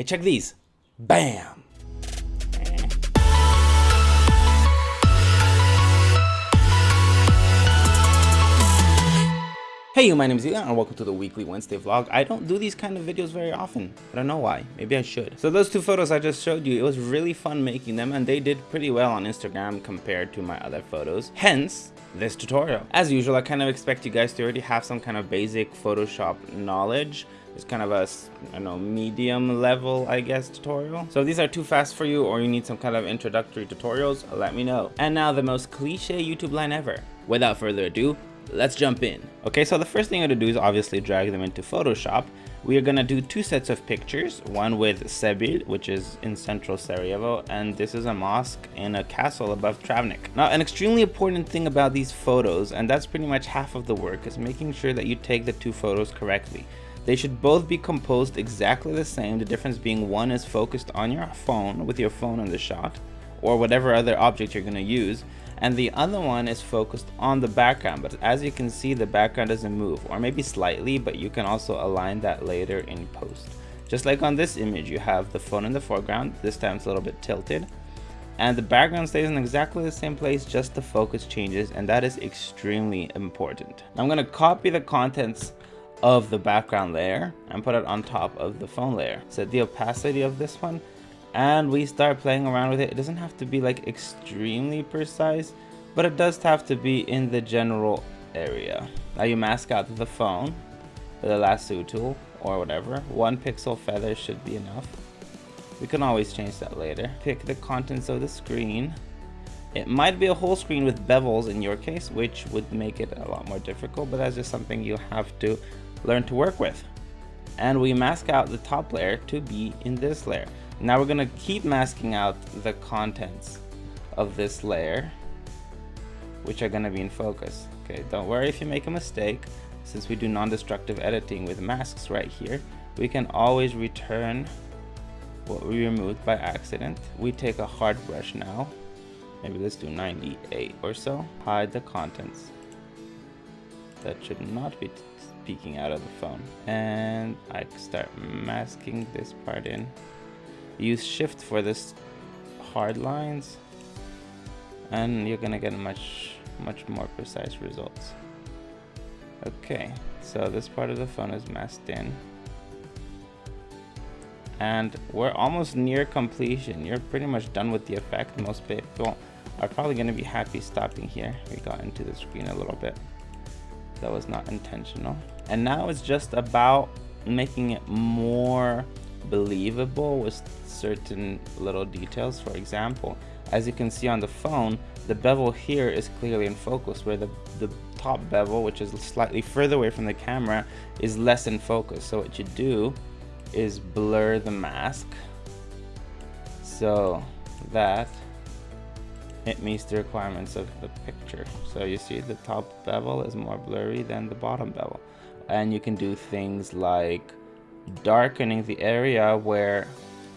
Hey, check these. Bam! Hey, you, my name is Ian and welcome to the weekly Wednesday vlog. I don't do these kind of videos very often. I don't know why. Maybe I should. So those two photos I just showed you, it was really fun making them and they did pretty well on Instagram compared to my other photos. Hence, this tutorial. As usual, I kind of expect you guys to already have some kind of basic Photoshop knowledge. It's kind of a, I don't know, medium level, I guess, tutorial. So if these are too fast for you or you need some kind of introductory tutorials, let me know. And now the most cliche YouTube line ever. Without further ado, let's jump in. Okay, so the first thing I'm gonna do is obviously drag them into Photoshop. We are gonna do two sets of pictures, one with Sebilj, which is in central Sarajevo, and this is a mosque in a castle above Travnik. Now, an extremely important thing about these photos, and that's pretty much half of the work, is making sure that you take the two photos correctly. They should both be composed exactly the same, the difference being one is focused on your phone with your phone in the shot, or whatever other object you're gonna use, and the other one is focused on the background. But as you can see the background doesn't move or maybe slightly but you can also align that later in post. Just like on this image you have the phone in the foreground this time it's a little bit tilted and the background stays in exactly the same place just the focus changes and that is extremely important. I'm going to copy the contents of the background layer and put it on top of the phone layer set the opacity of this one and we start playing around with it. It doesn't have to be like extremely precise, but it does have to be in the general area. Now you mask out the phone with a lasso tool or whatever. One pixel feather should be enough. We can always change that later. Pick the contents of the screen. It might be a whole screen with bevels in your case, which would make it a lot more difficult, but that's just something you have to learn to work with. And we mask out the top layer to be in this layer. Now we're gonna keep masking out the contents of this layer, which are gonna be in focus. Okay, don't worry if you make a mistake. Since we do non-destructive editing with masks right here, we can always return what we removed by accident. We take a hard brush now. Maybe let's do 98 or so. Hide the contents. That should not be peeking out of the phone. And I start masking this part in. Use shift for this hard lines. And you're gonna get much much more precise results. Okay so this part of the phone is masked in. And we're almost near completion. You're pretty much done with the effect. Most people are probably to be happy stopping here. We got into the screen a little bit. That was not intentional and now it's just about making it more believable with certain little details. For example, as you can see on the phone, the bevel here is clearly in focus where the, the top bevel, which is slightly further away from the camera, is less in focus. So what you do is blur the mask so that it meets the requirements of the picture. So you see the top bevel is more blurry than the bottom bevel. And you can do things like darkening the area where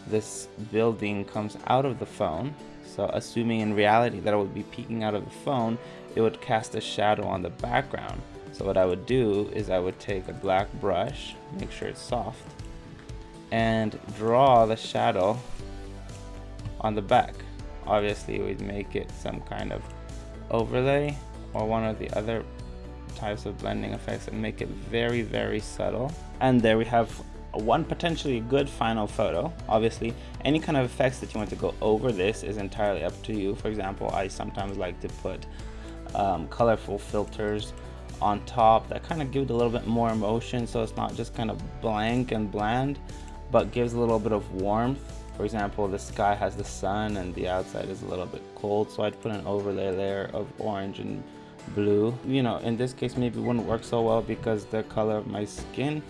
this building comes out of the phone. So assuming in reality that it would be peeking out of the phone, it would cast a shadow on the background. So what I would do is I would take a black brush, make sure it's soft, and draw the shadow on the back. Obviously we'd make it some kind of overlay or one of the other types of blending effects and make it very very subtle and there we have one potentially good final photo. Obviously, any kind of effects that you want to go over this is entirely up to you. For example, I sometimes like to put um, colorful filters on top that kind of give it a little bit more emotion so it's not just kind of blank and bland but gives a little bit of warmth for example the sky has the sun and the outside is a little bit cold so I'd put an overlay layer of orange and blue. You know in this case maybe wouldn't work so well because the color of my skin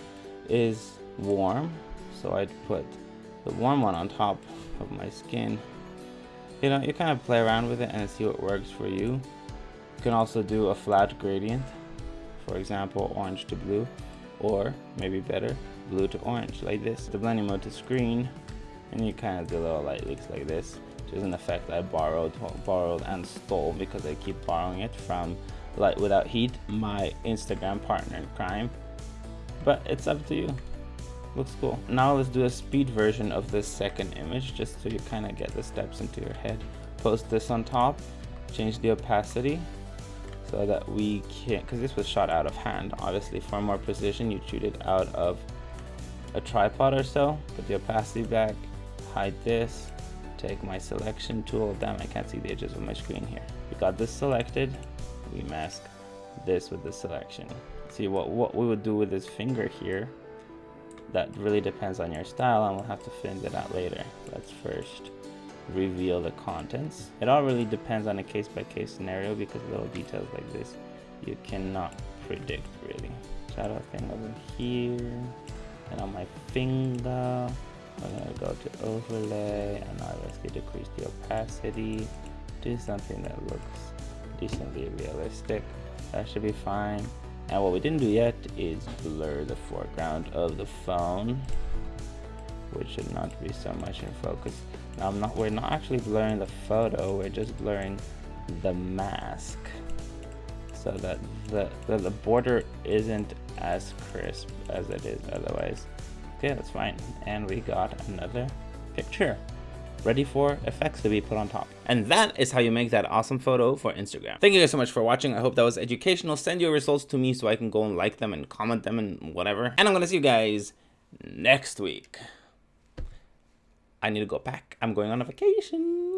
is warm. So I'd put the warm one on top of my skin. You know you kind of play around with it and see what works for you. You can also do a flat gradient for example orange to blue or maybe better blue to orange like this. The blending mode to screen and you kind of do little light leaks like this is an effect I borrowed borrowed and stole because I keep borrowing it from Light Without Heat my Instagram partner in crime but it's up to you looks cool. Now let's do a speed version of this second image just so you kind of get the steps into your head. Post this on top, change the opacity so that we can, because this was shot out of hand, obviously for more precision you shoot it out of a tripod or so, put the opacity back, hide this, take my selection tool, damn I can't see the edges of my screen here. We got this selected, we mask this with the selection. See what, what we would do with this finger here, that really depends on your style and we'll have to figure that out later. Let's first reveal the contents. It all really depends on a case by case scenario because little details like this you cannot predict really. Shadow thing over here and on my finger go to overlay and obviously decrease the opacity. Do something that looks decently realistic. That should be fine. And what we didn't do yet is blur the foreground of the phone which should not be so much in focus. Now I'm not we're not actually blurring the photo we're just blurring the mask so that the, the, the border isn't as crisp as it is otherwise okay that's fine and we got another picture ready for effects to be put on top. And that is how you make that awesome photo for Instagram. Thank you guys so much for watching. I hope that was educational. Send your results to me so I can go and like them and comment them and whatever. And I'm to see you guys next week. I need to go back. I'm going on a vacation.